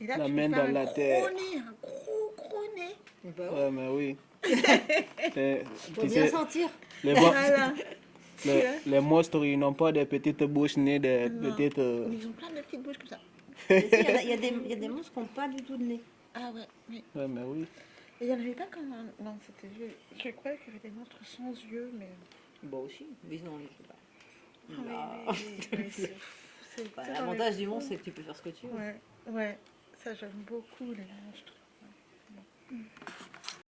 Et là, La tu main dans un la gros terre. nez, un gros, gros nez. Bah ouais. Ouais, mais oui. Faut bien sais, sentir. les, bo- Voilà. les, les monstres, ils n'ont pas des petites bouches ni des Non. petites... euh, Ils ont plein de petites bouches comme ça. Il y, y y a des monstres qui n'ont pas du tout de nez. Ah ouais, oui. Ouais, mais oui. Et il n'y en avait pas comme. Non, c'était... Je, je croyais qu'il y avait des monstres sans yeux, mais... Bah aussi, mais non, je sais pas. Ah, Bah, L'avantage du monstre, c'est que tu peux faire ce que tu veux. Ouais, ouais. Ça, j'aime beaucoup les monstres.